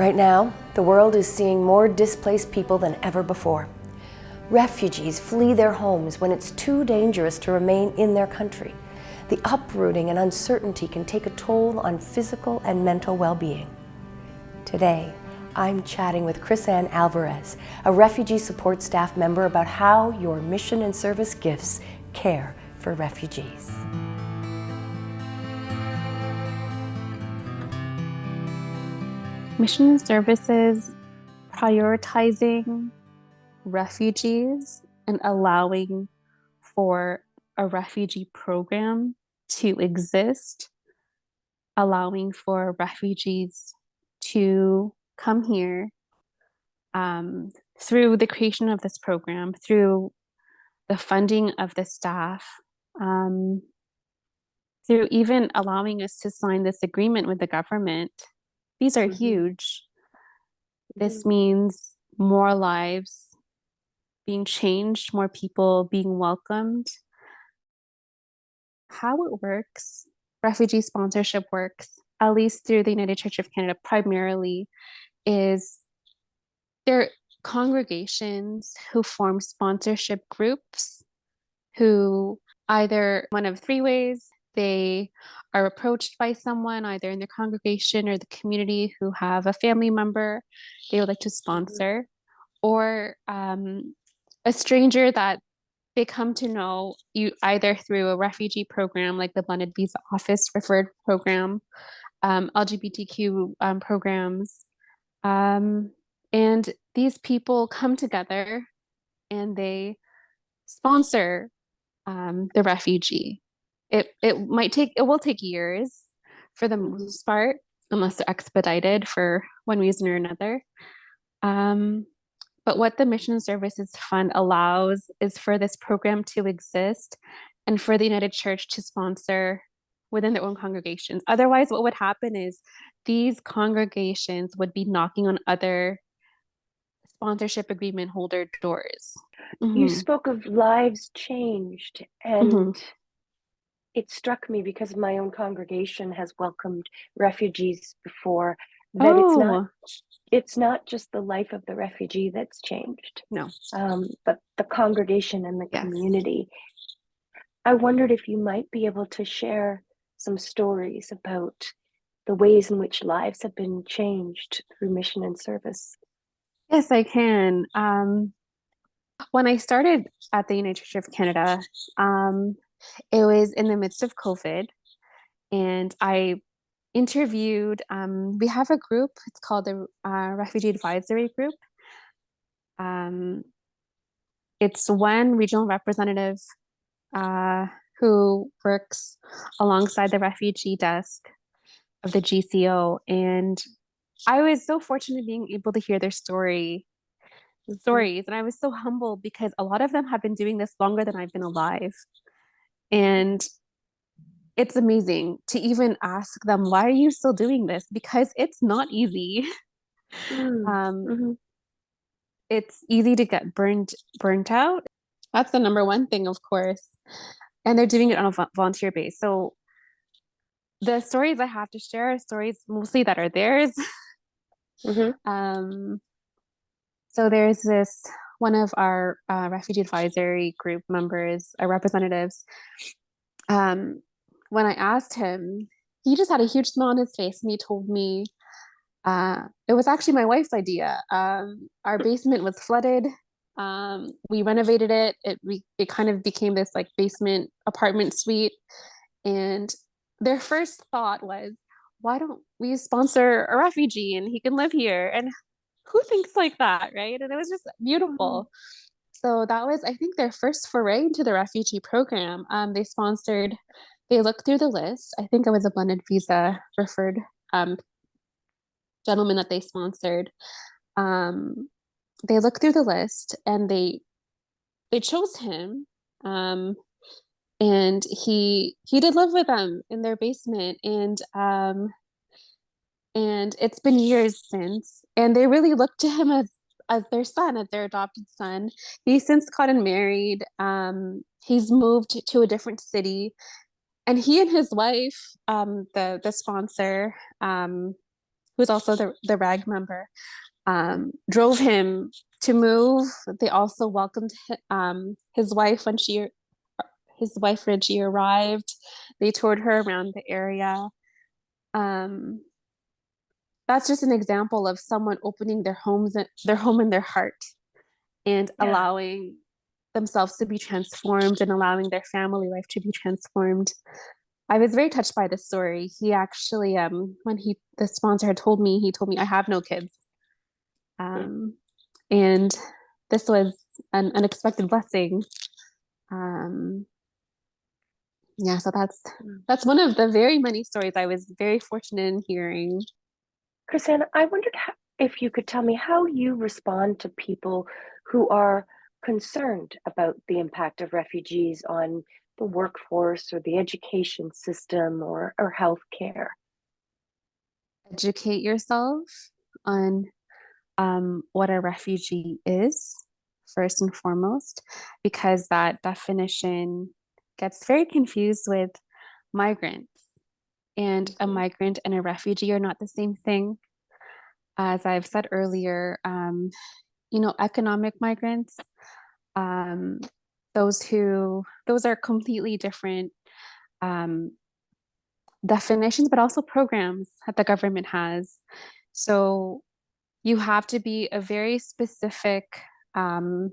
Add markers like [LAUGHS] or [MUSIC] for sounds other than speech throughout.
Right now, the world is seeing more displaced people than ever before. Refugees flee their homes when it's too dangerous to remain in their country. The uprooting and uncertainty can take a toll on physical and mental well-being. Today, I'm chatting with Chris-Anne Alvarez, a refugee support staff member about how your mission and service gifts care for refugees. Mission services prioritizing refugees and allowing for a refugee program to exist, allowing for refugees to come here um, through the creation of this program, through the funding of the staff, um, through even allowing us to sign this agreement with the government. These are mm -hmm. huge. This mm -hmm. means more lives being changed, more people being welcomed. How it works, refugee sponsorship works, at least through the United Church of Canada primarily, is there congregations who form sponsorship groups who either one of three ways they are approached by someone either in their congregation or the community who have a family member they would like to sponsor or um, a stranger that they come to know you either through a refugee program like the blended visa office referred program um, lgbtq um, programs um, and these people come together and they sponsor um, the refugee. It, it might take, it will take years for the most part, unless they're expedited for one reason or another. Um, but what the Mission Services Fund allows is for this program to exist and for the United Church to sponsor within their own congregations. Otherwise, what would happen is these congregations would be knocking on other sponsorship agreement holder doors. Mm-hmm. You spoke of lives changed, and mm-hmm. It struck me because my own congregation has welcomed refugees before that oh. it's not oh. it's not just the life of the refugee that's changed. No. Um, but the congregation and the yes. community. I wondered if you might be able to share some stories about the ways in which lives have been changed through mission and service. Yes, I can. Um, when I started at the United Church of Canada, um, it was in the midst of COVID, and I interviewed. Um, we have a group. It's called the uh, Refugee Advisory Group. Um, it's one regional representative uh, who works alongside the refugee desk of the GCO. And I was so fortunate being able to hear their story mm-hmm. stories. And I was so humbled because a lot of them have been doing this longer than I've been alive. And it's amazing to even ask them, why are you still doing this? Because it's not easy. Mm. Um, mm-hmm. It's easy to get burned burnt out. That's the number one thing, of course and they're doing it on a volunteer base. So the stories I have to share are stories mostly that are theirs. Mm-hmm. [LAUGHS] Um, so there's this one of our uh, refugee advisory group members, our representatives. Um, when I asked him, he just had a huge smile on his face, and he told me uh, it was actually my wife's idea. Um, our basement was flooded um, we renovated it. It we it kind of became this like basement apartment suite. And their first thought was, why don't we sponsor a refugee and he can live here? And who thinks like that, right? And it was just beautiful. Mm-hmm. So that was, I think, their first foray into the refugee program. Um, they sponsored, they looked through the list. I think it was a blended visa referred um, gentleman that they sponsored. Um, they looked through the list and they they chose him um and he he did live with them in their basement and um and it's been years since and they really looked to him as as their son as their adopted son he's since gotten married um he's moved to a different city and he and his wife um the the sponsor um who's also the, the RAG member, um, drove him to move. They also welcomed um, his wife when she, his wife Reggie arrived. They toured her around the area. Um, that's just an example of someone opening their homes, and their home and their heart, and Yeah. allowing themselves to be transformed and allowing their family life to be transformed. I was very touched by this story. He actually, um, when he the sponsor had told me, he told me I have no kids, um, and this was an unexpected blessing. Um, yeah, so that's Mm. that's one of the very many stories I was very fortunate in hearing. Chrisanne, I wondered ho- if you could tell me how you respond to people who are concerned about the impact of refugees on the workforce or the education system or, or healthcare. Educate yourself on um, what a refugee is, first and foremost, because that definition gets very confused with migrants. And a Mhm. migrant and a refugee are not the same thing. As I've said earlier, um, you know, economic migrants, um, those who, those are completely different um, definitions, but also programs that the government has. So you have to be a very specific, um,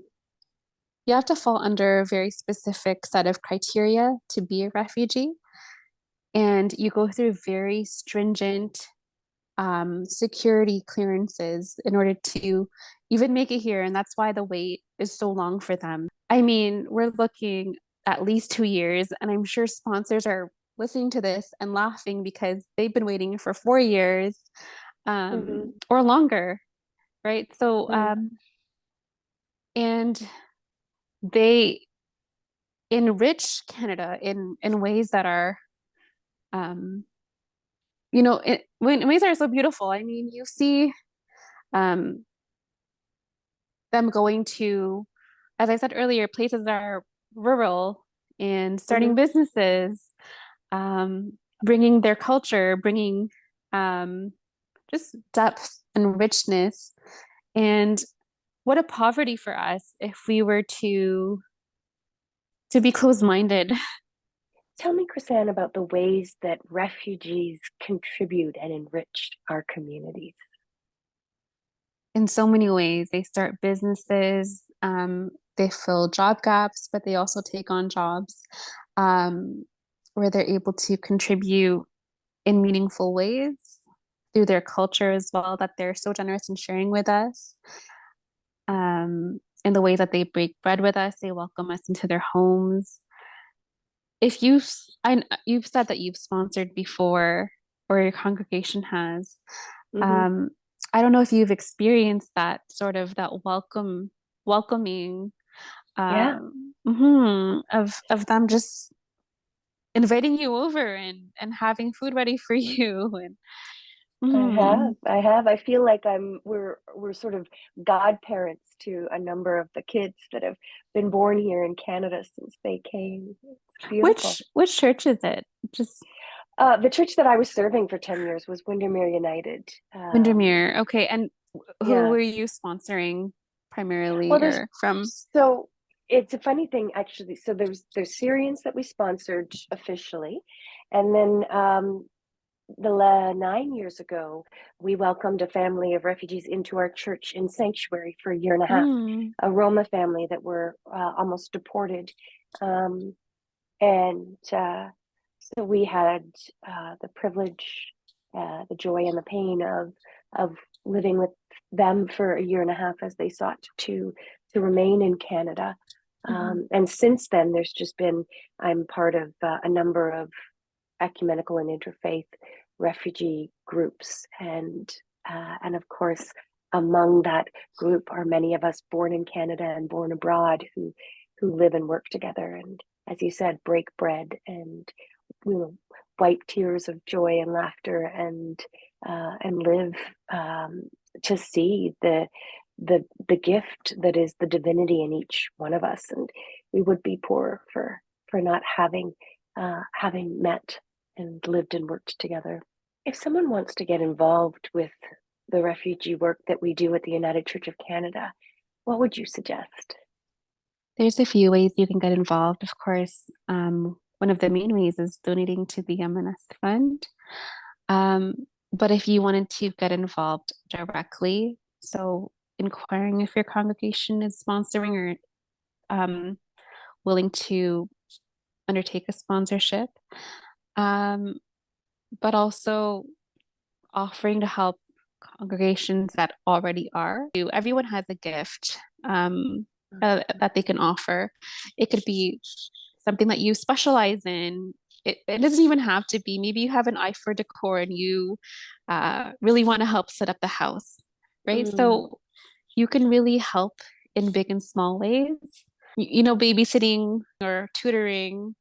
you have to fall under a very specific set of criteria to be a refugee. And you go through very stringent um, security clearances in order to even make it here. And that's why the wait is so long for them. I mean, we're looking at least two years, and I'm sure sponsors are listening to this and laughing because they've been waiting for four years um, Mhm. or longer, right? So, Mm. um, and they enrich Canada in in ways that are, um, you know, in, in ways are so beautiful. I mean, you see, um, them going to, as I said earlier, places that are rural and starting Mhm. businesses, um, bringing their culture, bringing um, just depth and richness. And what a poverty for us if we were to to be closed-minded. [LAUGHS] Tell me, Chrisanne, about the ways that refugees contribute and enrich our communities. in so many ways. They start businesses, um, they fill job gaps, but they also take on jobs um, where they're able to contribute in meaningful ways through their culture as well, that they're so generous in sharing with us. Um, in the way that they break bread with us, they welcome us into their homes. If you've, I, you've said that you've sponsored before, or your congregation has, Mhm. um, I don't know if you've experienced that sort of that welcome, welcoming, Yeah. um, mhm, of of them just inviting you over and and having food ready for [LAUGHS] you and I mhm. have, I have. I feel like I'm we're we're sort of godparents to a number of the kids that have been born here in Canada since they came. Which which church is it? Just Uh, the church that I was serving for 10 years was Windermere United. Um, Windermere. Okay, and who yeah. were you sponsoring primarily Well, or from? so it's a funny thing actually. So there's there's Syrians that we sponsored officially, and then um, the la- nine years ago we welcomed a family of refugees into our church in sanctuary for a year and a half. Mm, A Roma family that were uh, almost deported, um, and uh, so we had uh, the privilege, uh, the joy, and the pain of of living with them for a year and a half as they sought to to remain in Canada. mhm. Um, and since then, there's just been I'm part of uh, a number of ecumenical and interfaith refugee groups, and uh, and of course, among that group are many of us born in Canada and born abroad who who live and work together, and as you said, break bread and you know wipe tears of joy and laughter and uh, and live um, to see the the the gift that is the divinity in each one of us and we would be poor for for not having uh, having met and lived and worked together If someone wants to get involved with the refugee work that we do at the United Church of Canada, what would you suggest? There's a few ways you can get involved. Of course, um, one of the main ways is donating to the M&S Fund. Um, but if you wanted to get involved directly, so inquiring if your congregation is sponsoring or um, willing to undertake a sponsorship, um, but also offering to help congregations that already are. Everyone has a gift um, uh, that they can offer. It could be something that you specialize in. It, it doesn't even have to be. Maybe you have an eye for decor and you uh, really want to help set up the house, right? Mm. So you can really help in big and small ways. You, you know, babysitting or tutoring,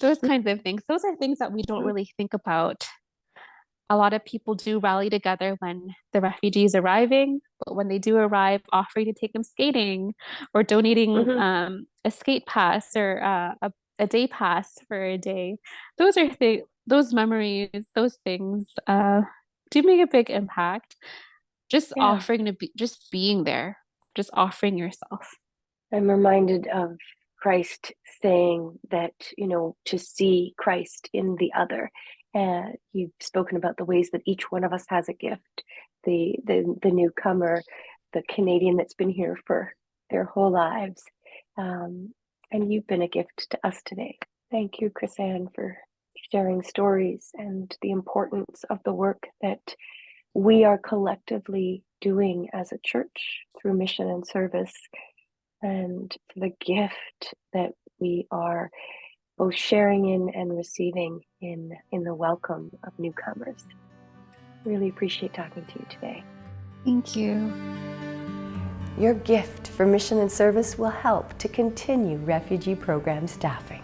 those kinds of things. Those are things that we don't really think about a lot of people do rally together when the refugees arriving but when they do arrive offering to take them skating or donating Mhm. um, a skate pass or uh, a, a day pass for a day those are th- those memories those things uh, do make a big impact just Yeah. offering to be just being there just offering yourself I'm reminded of Christ saying that, you know, to see Christ in the other. And you've spoken about the ways that each one of us has a gift. The the the newcomer, the Canadian that's been here for their whole lives. Um, and you've been a gift to us today. Thank you, Chris Ann, for sharing stories and the importance of the work that we are collectively doing as a church through mission and service and the gift that we are both sharing in and receiving in in the welcome of newcomers. Really appreciate talking to you today. thank you Your gift for mission and service will help to continue refugee program staffing.